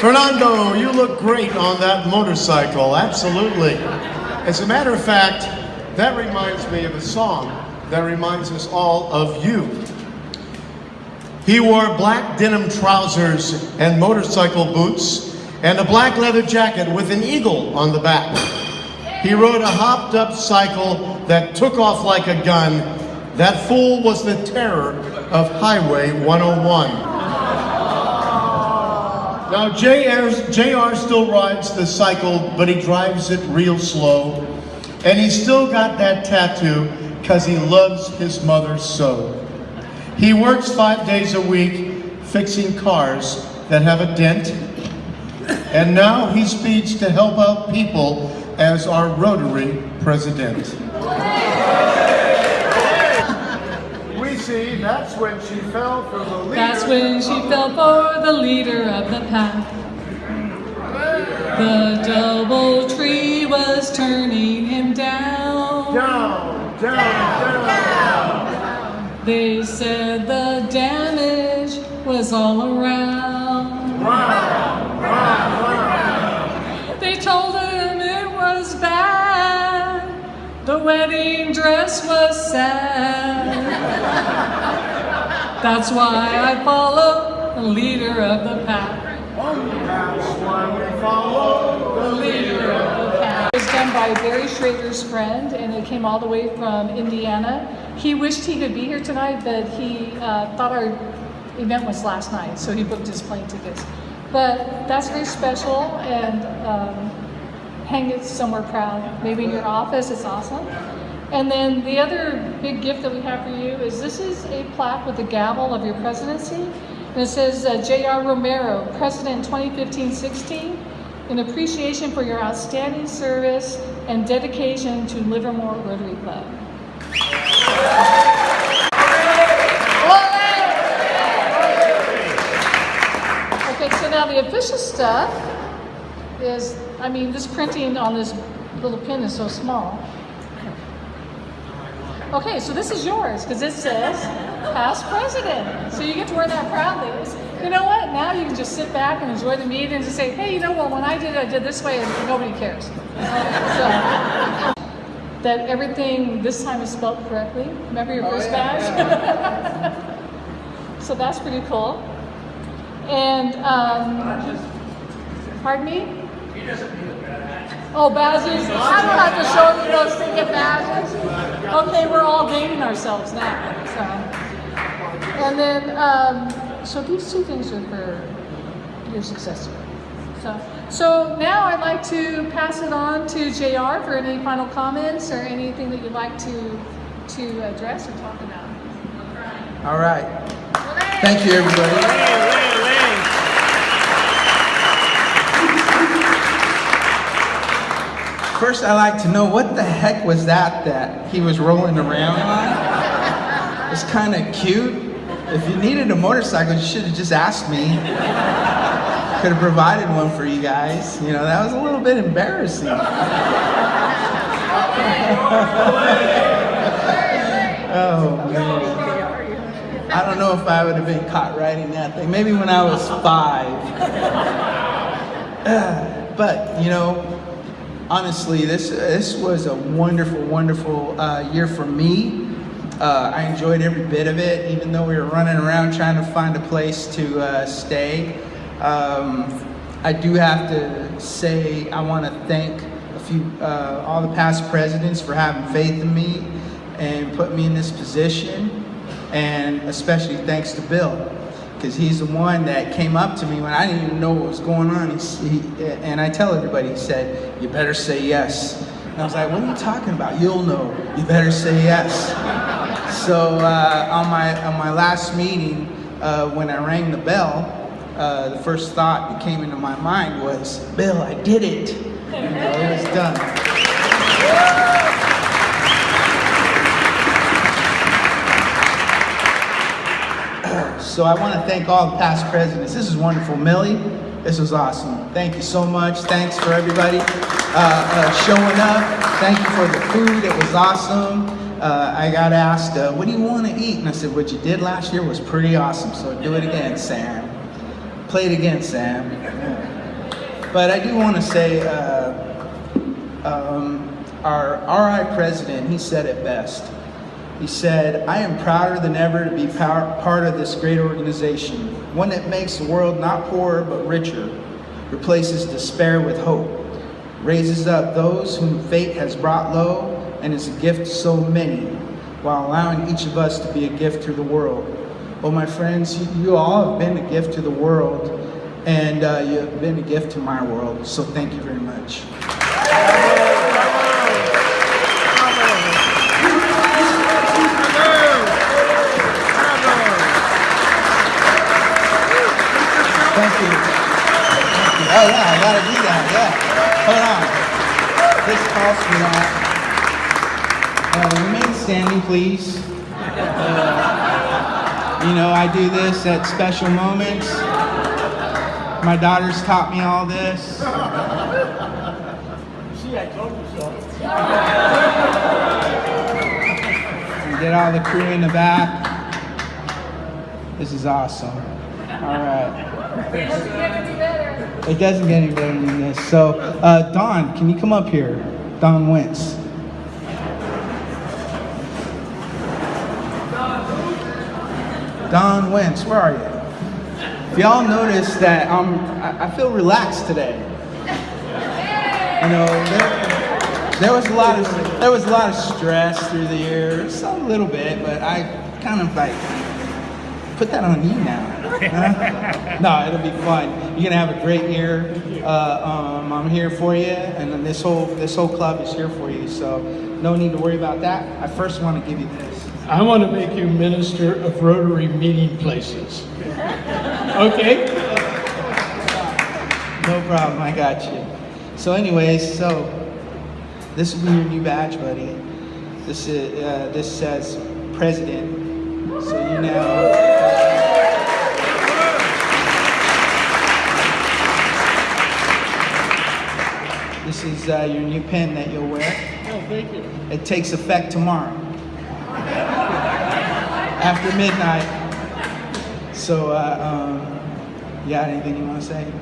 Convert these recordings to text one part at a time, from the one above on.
Fernando, you look great on that motorcycle, absolutely. As a matter of fact, that reminds me of a song that reminds us all of you. He wore black denim trousers and motorcycle boots and a black leather jacket with an eagle on the back. He rode a hopped up cycle that took off like a gun. That fool was the terror of Highway 101. Now, JR, still rides the cycle, but he drives it real slow. And he's still got that tattoo because he loves his mother so. He works five days a week fixing cars that have a dent. And now he speeds to help out people as our Rotary president. see, that's when she fell for the leader. That's when she fell for the leader of the pack. The double tree was turning him down. Down, down, down. down. They said the damage was all around. Round, round, round. They told him it was bad. The wedding dress was sad. That's why I follow the leader of the pack. That's why we follow the leader of the pack. It was done by Barry Schrader's friend, and it came all the way from Indiana. He wished he could be here tonight, but he uh, thought our event was last night, so he booked his plane tickets. But that's very special, and um, hang it somewhere proud. Maybe in your office, it's awesome. And then the other big gift that we have for you is this is a plaque with the gavel of your presidency. And it says uh, J.R. Romero, President 2015-16, in appreciation for your outstanding service and dedication to Livermore Rotary Club. Okay, so now the official stuff is, I mean, this printing on this little pin is so small. Okay, so this is yours because it says past president. So you get to wear that proudly. You know what? Now you can just sit back and enjoy the meeting and just say, hey, you know what? When I did it, I did this way and nobody cares. So, that everything this time is spelled correctly. Remember your oh, first oh, yeah, badge? so that's pretty cool. And, um, pardon me? Oh, badges? I don't have to show you those ticket badges. Okay, we're all dating ourselves now. So, and then, um, so these two things are for your success. So, so now I'd like to pass it on to JR for any final comments or anything that you'd like to to address or talk about. All right. Thank you, everybody. First, I like to know what the heck was that that he was rolling around on? It's kind of cute. If you needed a motorcycle, you should have just asked me. Could have provided one for you guys. You know, that was a little bit embarrassing. oh, man. I don't know if I would have been caught riding that thing. Maybe when I was five. but, you know, honestly, this, this was a wonderful, wonderful uh, year for me. Uh, I enjoyed every bit of it, even though we were running around trying to find a place to uh, stay. Um, I do have to say I want to thank a few, uh, all the past presidents for having faith in me and put me in this position, and especially thanks to Bill because he's the one that came up to me when I didn't even know what was going on. He, and I tell everybody, he said, you better say yes. And I was like, what are you talking about? You'll know. You better say yes. So uh, on, my, on my last meeting, uh, when I rang the bell, uh, the first thought that came into my mind was, Bill, I did it. You know, it was done. So I want to thank all the past presidents. This is wonderful. Millie, this was awesome. Thank you so much. Thanks for everybody uh, uh, showing up. Thank you for the food. It was awesome. Uh, I got asked, uh, what do you want to eat? And I said, what you did last year was pretty awesome. So do it again, Sam. Play it again, Sam. But I do want to say, uh, um, our RI president, he said it best. He said, I am prouder than ever to be part of this great organization, one that makes the world not poorer but richer, replaces despair with hope, raises up those whom fate has brought low, and is a gift to so many, while allowing each of us to be a gift to the world. Well, my friends, you, you all have been a gift to the world, and uh, you have been a gift to my world, so thank you very much. Thank you. Thank you. Oh yeah, I gotta do that. Yeah. Hold on. This calls for that. Uh, remain standing, please. Uh, you know, I do this at special moments. My daughters taught me all this. See, I told you so. Get all the crew in the back. This is awesome. All right. It doesn't get any better than this. So, uh, Don, can you come up here? Don Wentz. Don Wentz, where are you? If y'all notice that um, I, feel relaxed today. You know, there, there was a lot of there was a lot of stress through the years, a little bit, but I kind of like put that on you now. no, it'll be fun. You're gonna have a great year. Uh, um, I'm here for you, and then this whole this whole club is here for you. So no need to worry about that. I first want to give you this. I want to make you minister of Rotary meeting places. Okay? No problem, I got you. So, anyways, so this will be your new badge, buddy. This is uh, this says president, so you know. This is uh, your new pin that you'll wear. Oh, thank you. It takes effect tomorrow after midnight. So, uh, um, you got anything you want to say?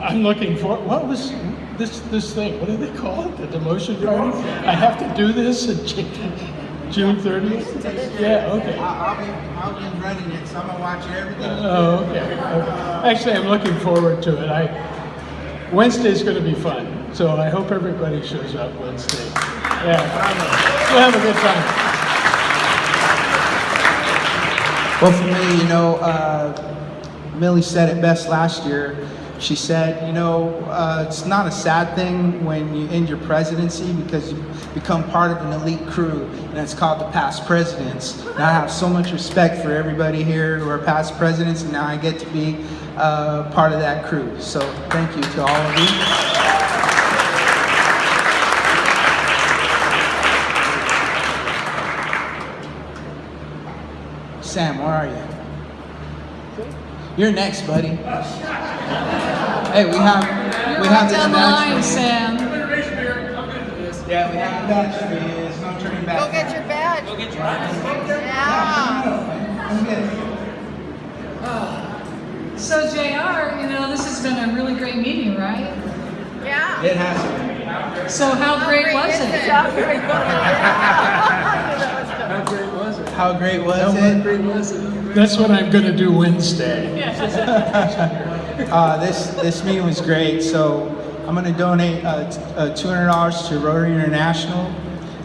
I'm looking for, what was this, this thing, what do they call it, the demotion party? I have to do this Ju- June 30th? Yeah, okay. I'll, I'll be I'll be running it, so I'm gonna watch everything. Oh, okay. okay. Actually, I'm looking forward to it. I, Wednesday's gonna be fun, so I hope everybody shows up Wednesday. Yeah, we'll have a good time. Well, for me, you know, uh, Millie said it best last year. She said, you know, uh, it's not a sad thing when you end your presidency because you become part of an elite crew, and it's called the past presidents. And I have so much respect for everybody here who are past presidents, and now I get to be uh, part of that crew. So thank you to all of you. Sam, where are you? You're next, buddy. Hey, we have we You're have right this down the line. Sam. Yeah, we have a badge for you. There's no turning back. Go get your badge. Go get your badge. Yeah. Come get it. So JR, you know, this has been a really great meeting, right? Yeah. It has been. So how great was is it? How great was it? How great was How it? Great was it? That's what I'm gonna do Wednesday. Uh, this this meeting was great. So I'm going to donate uh, t- uh, $200 to Rotary International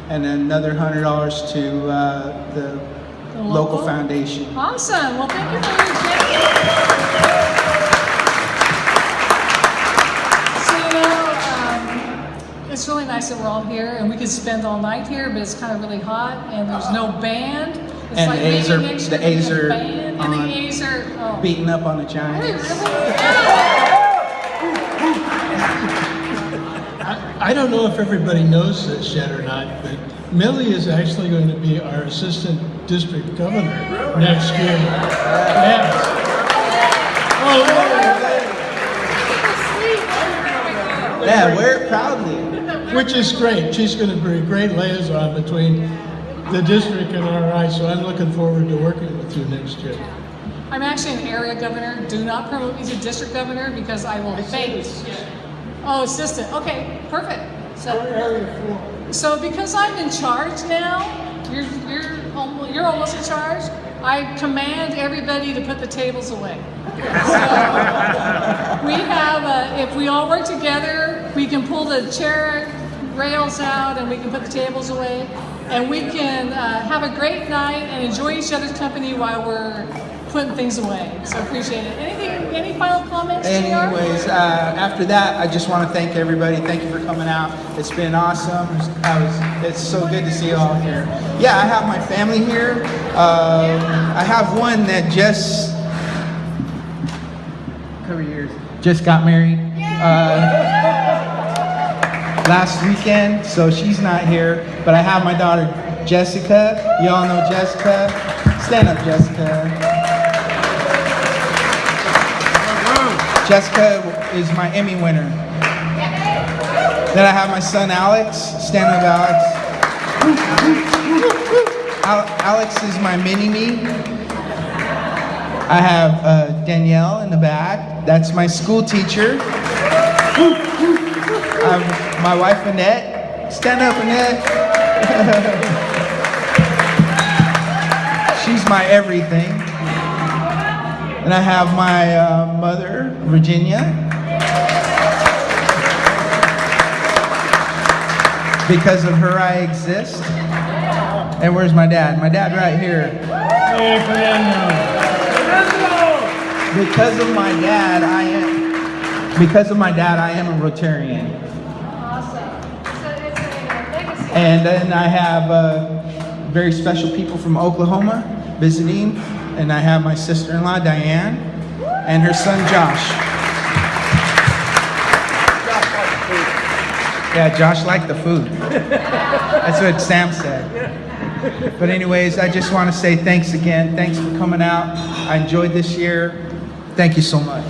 and another $100 to uh, the, The local? local? foundation. Awesome. Well, thank you for your gift. So, um, it's really nice that we're all here and we could spend all night here, but it's kind of really hot and there's no band. It's And like the A's are- the to being A's are band, And on. the A's are, oh. Beating up on the Giants. really? I don't know if everybody knows this yet or not, but Millie is actually going to be our assistant district governor next year. Yes. Oh, oh Yeah, wear it proudly. Which is great. She's going to be a great liaison between the district and RI, so I'm looking forward to working with you next year. I I'm actually an area governor. Do not promote me to district governor because I will faint. Oh, assistant. Okay, perfect. So, so because I'm in charge now, you're you're almost, you're almost in charge. I command everybody to put the tables away. So we have, uh, if we all work together, we can pull the chair rails out and we can put the tables away, and we can uh, have a great night and enjoy each other's company while we're putting things away. So appreciate it. Anything? Any final comments? Anyways, uh, after that, I just want to thank everybody. Thank you for coming out. It's been awesome. I was, it's so good to see you all here. Yeah, I have my family here. Um, I have one that just cover your ears. Just got married uh, last weekend, so she's not here. But I have my daughter Jessica. You all know Jessica. Stand up, Jessica. Jessica is my Emmy winner. Then I have my son Alex. Stand up, Alex. Alex is my mini me. I have uh, Danielle in the back. That's my school teacher. I have my wife Annette. Stand up, Annette. She's my everything. And I have my uh, mother, Virginia. Because of her, I exist. And where's my dad? My dad right here. Because of my dad, I am. Because of my dad, I am a Rotarian. And then I have uh, very special people from Oklahoma visiting. And I have my sister-in-law, Diane, and her son, Josh. Yeah, Josh liked the food. That's what Sam said. But anyways, I just want to say thanks again. Thanks for coming out. I enjoyed this year. Thank you so much.